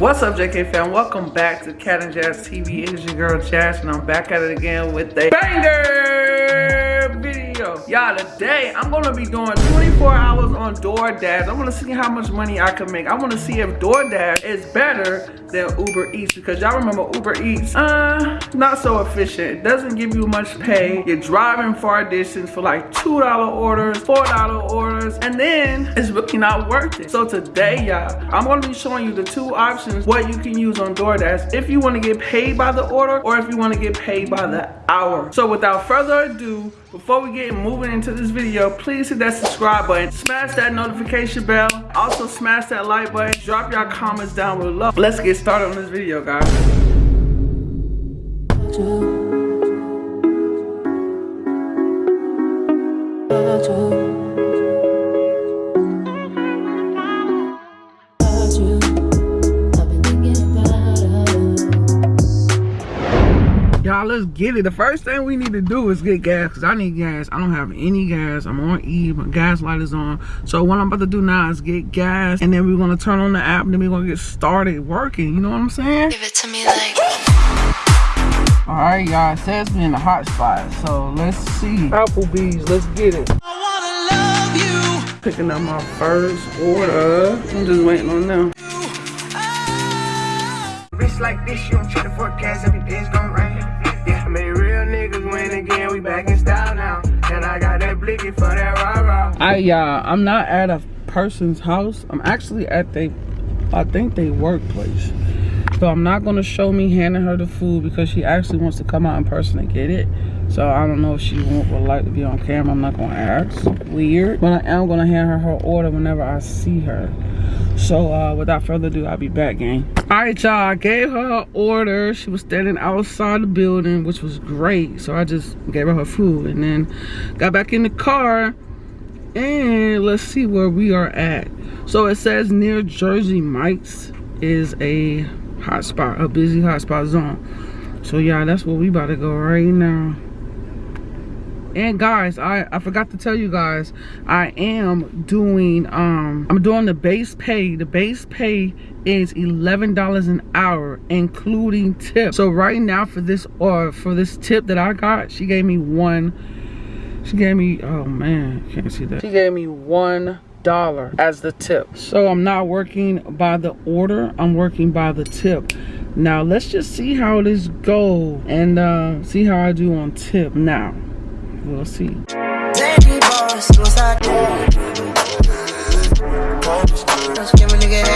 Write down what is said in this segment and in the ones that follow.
What's up, JK fam? Welcome back to Cat and Jazz TV. It is your girl Jazz, and I'm back at it again with a banger Y'all, today I'm gonna be doing 24 hours on DoorDash. I wanna see how much money I can make. I wanna see if DoorDash is better than Uber Eats because y'all remember Uber Eats, uh, not so efficient. It doesn't give you much pay. You're driving far distance for like $2 orders, $4 orders, and then it's really not worth it. So today, y'all, I'm gonna be showing you the two options what you can use on DoorDash if you wanna get paid by the order or if you wanna get paid by the hour. So without further ado, before we get moving into this video, please hit that subscribe button, smash that notification bell, also smash that like button, drop your comments down below. Let's get started on this video, guys. Let's get it. The first thing we need to do is get gas because I need gas. I don't have any gas. I'm on E. My gas light is on. So what I'm about to do now is get gas and then we're going to turn on the app and then we're going to get started working. You know what I'm saying? Give it to me like... All right, y'all. It says me in the hot spot. So let's see. Applebee's. Let's get it. I want to love you. Picking up my first order. I'm just waiting on them. Bitch oh. like this, you don't try to forecast every day's gonna for that rah rah. I, yeah, I'm not at a person's house. I'm actually at they, I think they workplace. So I'm not gonna show me handing her the food because she actually wants to come out in person and get it. So I don't know if she would like to be on camera. I'm not gonna ask. Weird. But I am gonna hand her her order whenever I see her. So uh, without further ado, I'll be back, gang. All right, y'all, I gave her order. She was standing outside the building, which was great. So I just gave her her food and then got back in the car and let's see where we are at. So it says near Jersey Mike's is a hotspot, a busy hotspot zone. So yeah, that's where we about to go right now and guys i i forgot to tell you guys i am doing um i'm doing the base pay. The base pay is 11 dollars an hour including tip so right now for this or for this tip that i got she gave me one she gave me oh man can't see that. She gave me one dollar as the tip. So i'm not working by the order i'm working by the tip. Now let's just see how this go and uh, see how i do on tip now We'll see. y'all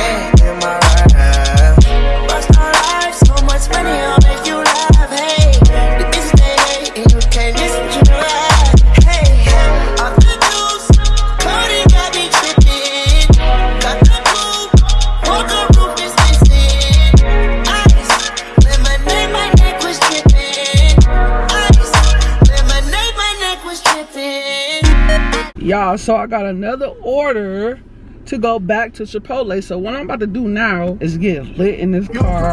so i got another order to go back to chipotle. So what i'm about to do now is get lit in this car.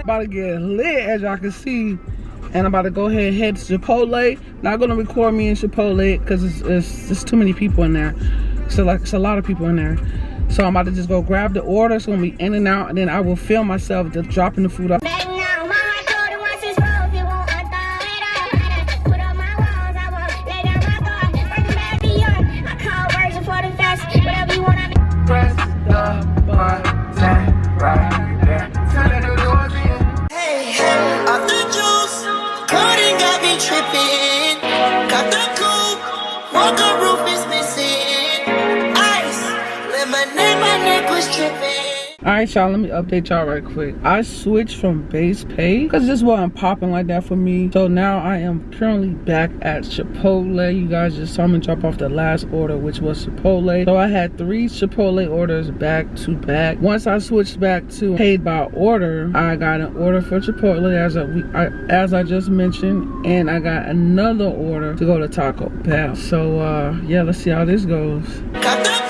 about to get lit as y'all can see. And i'm about to go ahead and head to chipotle. Not gonna record me in chipotle because it's, it's, it's too many people in there. So like it's a lot of people in there. So i'm about to just go grab the order it's gonna be in and out and then i will film myself just dropping the food off all right y'all let me update y'all right quick. I switched from base pay because this wasn't popping like that for me. So now i am currently back at chipotle. You guys just saw me drop off the last order which was chipotle. So i had three chipotle orders back to back. Once i switched back to paid by order i got an order for chipotle as I, as i just mentioned and i got another order to go to taco bell. So uh yeah let's see how this goes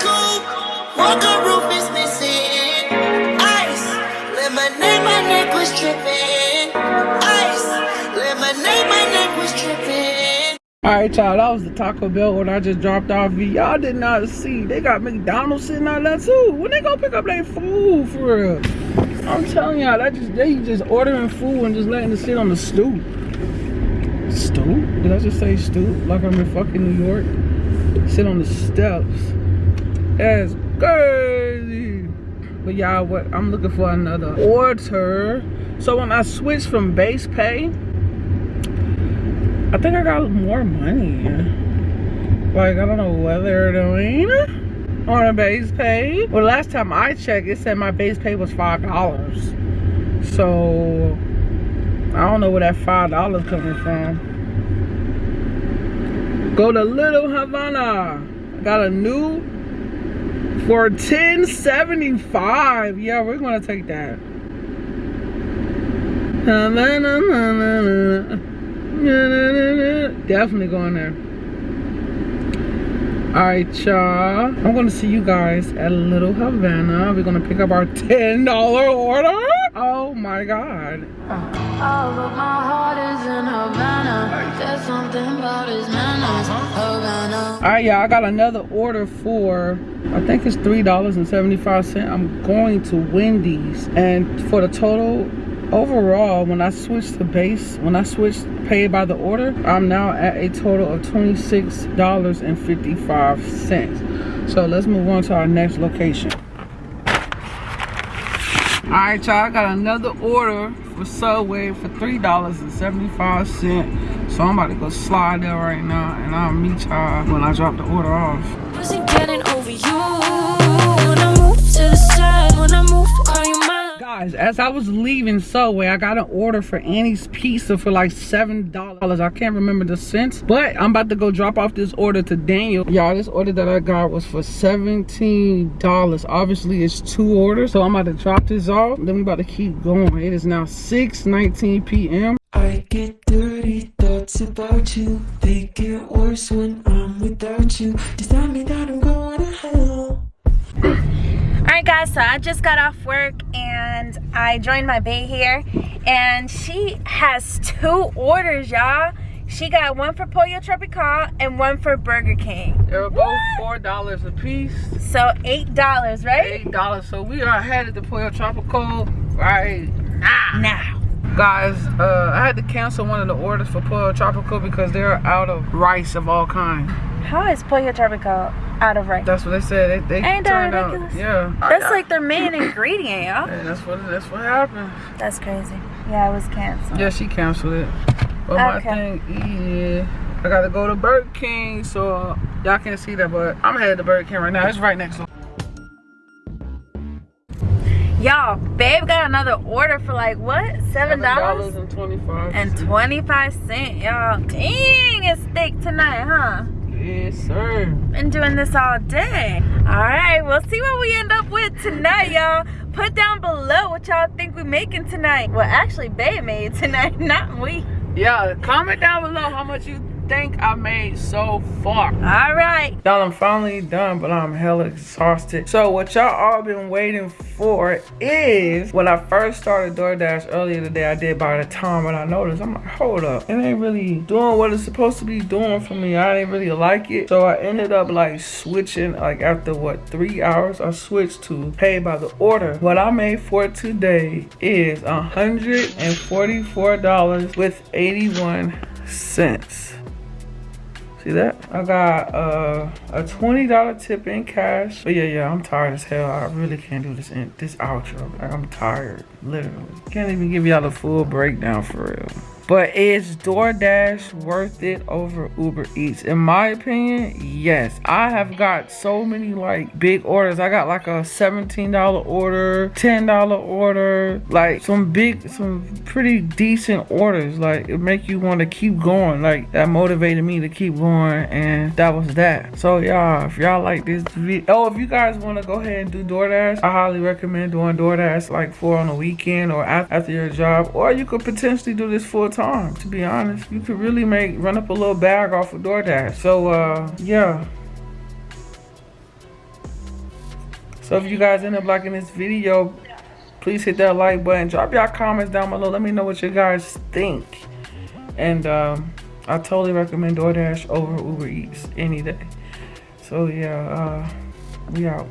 was tripping. Was. All right, y'all, that was the Taco Bell when I just dropped off. Y'all did not see. They got McDonald's sitting out there too. When they gonna pick up their food for real? I'm telling y'all, that just they just ordering food and just letting it sit on the stoop. Stoop? Did I just say stoop? Like I'm in fucking New York? Sit on the steps. That's crazy. But y'all, what I'm looking for another order. So when I switch from base pay, I think I got more money. Like, I don't know what they're doing on a base pay. Well, last time I checked, it said my base pay was $5. So, I don't know where that $5 coming from. Go to Little Havana. Got a new for 1075 Yeah, we're gonna take that. Definitely going there. Alright, y'all. I'm gonna see you guys at Little Havana. We're gonna pick up our $10 order. Oh my god. All of my heart is in Havana. There's something about his manners. Havana. Alright, y'all. I got another order for I think it's $3.75. I'm going to Wendy's. And for the total overall when i switched to base when i switched paid by the order i'm now at a total of 26 dollars and 55 cents. So let's move on to our next location. All right y'all i got another order for subway for three dollars and 75 cents. So i'm about to go slide there right now and i'll meet y'all when i drop the order off guys as i was leaving subway i got an order for annie's pizza for like seven dollars. I can't remember the cents but i'm about to go drop off this order to daniel. Y'all this order that i got was for 17 dollars. Obviously it's two orders so i'm about to drop this off. Then we about to keep going. It is now 6 19 p.m i get dirty thoughts about you. They get worse when i'm without you Alright guys, so I just got off work and I joined my bae here and she has two orders, y'all. She got one for Pollo Tropical and one for Burger King. They were both four dollars a piece. So eight dollars, right? Eight dollars. So we are headed to Pollo Tropical right now. Now. Guys, uh, I had to cancel one of the orders for Pollo Tropical because they're out of rice of all kinds. How is Pollo Tropical out of rice? That's what they said. They, they Ain't turned that ridiculous? out. Yeah. Oh, that's like their main ingredient, y'all. Yeah, that's what that's what happened. That's crazy. Yeah, it was canceled. Yeah, she canceled it. But my Okay. thing is, I gotta go to Burger King, so uh, y'all can't see that, but I'm headed to Burger King right now. It's right next door. Y'all, babe got another order for like what? Seven dollars and twenty-five. and twenty-five cent, y'all. Dang, it's thick tonight, huh? Yes, sir. Been doing this all day. All right, we'll see what we end up with tonight, y'all. Put down below what y'all think we're making tonight. Well, actually, babe made tonight, not we. Yeah, comment down below how much you think I made so far. All right. Y'all, I'm finally done, but I'm hella exhausted. So what y'all all been waiting for is when I first started DoorDash earlier today, I did by the time, but I noticed, I'm like, hold up. It ain't really doing what it's supposed to be doing for me. I didn't really like it. So I ended up like switching, like after what, three hours, I switched to pay by the order. What I made for today is $144 with 81 cents. See that? I got uh, a $20 tip in cash. But yeah, yeah, I'm tired as hell. I really can't do this in this outro. Like, I'm tired, literally. Can't even give y'all the full breakdown for real. But is DoorDash worth it over Uber Eats? In my opinion, yes. I have got so many like big orders. I got like a $17 order, $10 order, like some big, some pretty decent orders. Like it make you want to keep going. Like that motivated me to keep going and that was that. So y'all, if y'all like this video, oh, if you guys want to go ahead and do DoorDash, I highly recommend doing DoorDash like for on the weekend or after your job. Or you could potentially do this full time, to be honest. You could really make, run up a little bag off of DoorDash. So uh, yeah. So if you guys end up liking this video, please hit that like button. Drop y'all comments down below. Let me know what you guys think. And um, I totally recommend DoorDash over Uber Eats any day. So yeah, uh, we out.